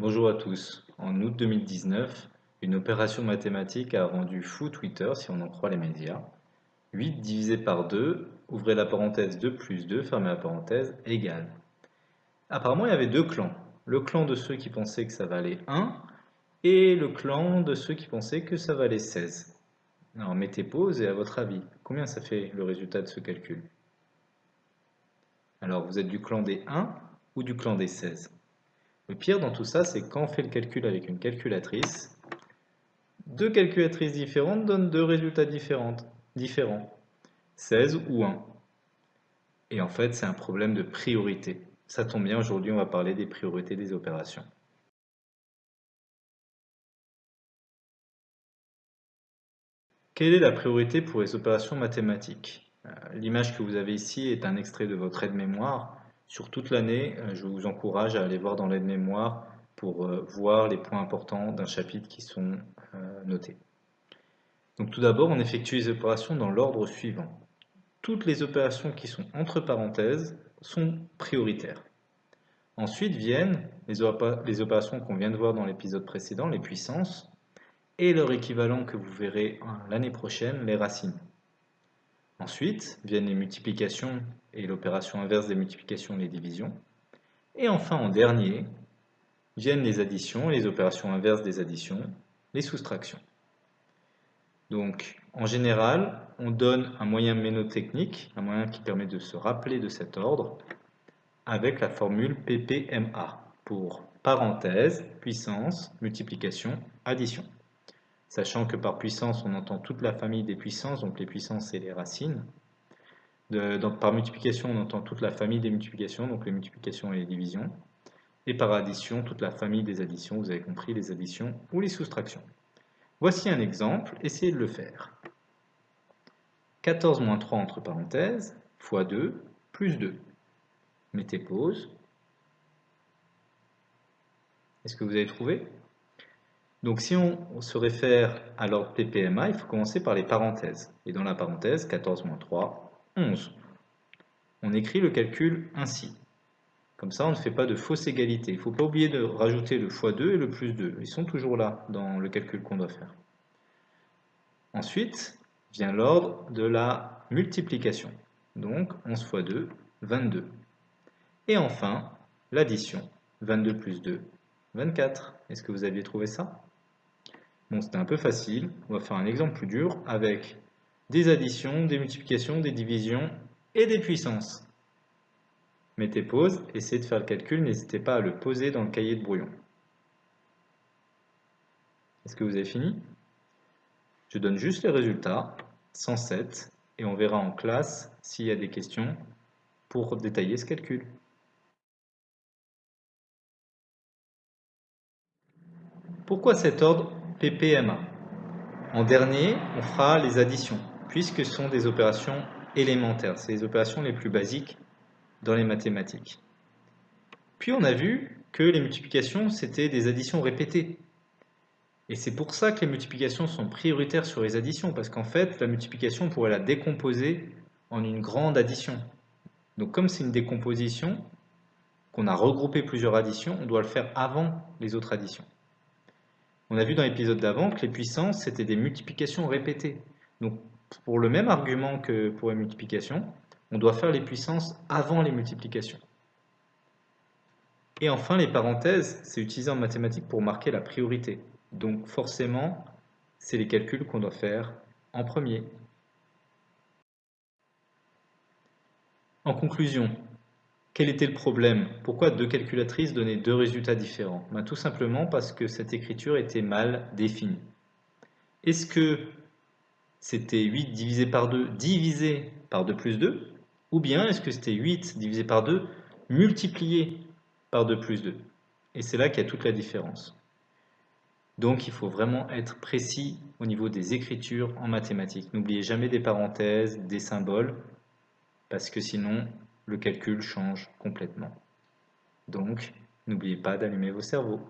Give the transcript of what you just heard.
Bonjour à tous. En août 2019, une opération mathématique a rendu fou Twitter, si on en croit les médias. 8 divisé par 2, ouvrez la parenthèse 2 plus 2, fermez la parenthèse, égale. Apparemment, il y avait deux clans. Le clan de ceux qui pensaient que ça valait 1 et le clan de ceux qui pensaient que ça valait 16. Alors mettez pause et à votre avis, combien ça fait le résultat de ce calcul? Alors vous êtes du clan des 1 ou du clan des 16 Le pire dans tout ça, c'est quand on fait le calcul avec une calculatrice, deux calculatrices différentes donnent deux résultats différents, différents 16 ou 1. Et en fait, c'est un problème de priorité. Ça tombe bien, aujourd'hui on va parler des priorités des opérations. Quelle est la priorité pour les opérations mathématiques? Euh, L'image que vous avez ici est un extrait de votre aide-mémoire. Sur toute l'année, euh, je vous encourage à aller voir dans l'aide-mémoire pour euh, voir les points importants d'un chapitre qui sont notés. Donc tout d'abord, on effectue les opérations dans l'ordre suivant. Toutes les opérations qui sont entre parenthèses sont prioritaires. Ensuite viennent les opérations qu'on vient de voir dans l'épisode précédent, les puissances, et leur équivalent que vous verrez l'année prochaine, les racines. Ensuite viennent les multiplications et l'opération inverse des multiplications et les divisions. Et enfin, en dernier, viennent les additions, les opérations inverses des additions, les soustractions. Donc, en général, on donne un moyen ménotechnique, un moyen qui permet de se rappeler de cet ordre, avec la formule PPMA, pour parenthèse, puissance, multiplication, addition sachant que par puissance, on entend toute la famille des puissances, donc les puissances, et les racines. par multiplication, on entend toute la famille des multiplications, donc les multiplications et les divisions. Et par addition, toute la famille des additions, vous avez compris, les additions ou les soustractions. Voici un exemple, essayez de le faire. 14 moins 3 entre parenthèses, fois 2, plus 2. Mettez pause. Est-ce que vous avez trouvé? Donc si on se réfère à l'ordre PPMA, il faut commencer par les parenthèses. Et dans la parenthèse, 14 moins 3, 11. On écrit le calcul ainsi. Comme ça, on ne fait pas de fausse égalité. Il ne faut pas oublier de rajouter le x2 et le plus 2. Ils sont toujours là dans le calcul qu'on doit faire. Ensuite, vient l'ordre de la multiplication. Donc 11 x 2, 22. Et enfin, l'addition. 22 plus 2, 24. Est-ce que vous aviez trouvé ça? Bon, c'était un peu facile. On va faire un exemple plus dur avec des additions, des multiplications, des divisions et des puissances. Mettez pause, essayez de faire le calcul, n'hésitez pas à le poser dans le cahier de brouillon. Est-ce que vous avez fini? Je donne juste les résultats, 107, et on verra en classe s'il y a des questions pour détailler ce calcul. Pourquoi cet ordre PPMA. En dernier, on fera les additions, puisque ce sont des opérations élémentaires. C'est les opérations les plus basiques dans les mathématiques. Puis on a vu que les multiplications, c'était des additions répétées. Et c'est pour ça que les multiplications sont prioritaires sur les additions, parce qu'en fait, la multiplication, on pourrait la décomposer en une grande addition. Donc comme c'est une décomposition, qu'on a regroupé plusieurs additions, on doit le faire avant les autres additions. On a vu dans l'épisode d'avant que les puissances, c'était des multiplications répétées. Donc, pour le même argument que pour les multiplications, on doit faire les puissances avant les multiplications. Et enfin, les parenthèses, c'est utilisé en mathématiques pour marquer la priorité. Donc forcément, c'est les calculs qu'on doit faire en premier. En conclusion, quel était le problème? Pourquoi deux calculatrices donnaient deux résultats différents? Ben, Tout simplement parce que cette écriture était mal définie. Est-ce que c'était 8 divisé par 2 divisé par 2 plus 2 Ou bien est-ce que c'était 8 divisé par 2 multiplié par 2 plus 2 Et c'est là qu'il y a toute la différence. Donc il faut vraiment être précis au niveau des écritures en mathématiques. N'oubliez jamais des parenthèses, des symboles, parce que sinon le calcul change complètement. Donc, n'oubliez pas d'allumer vos cerveaux.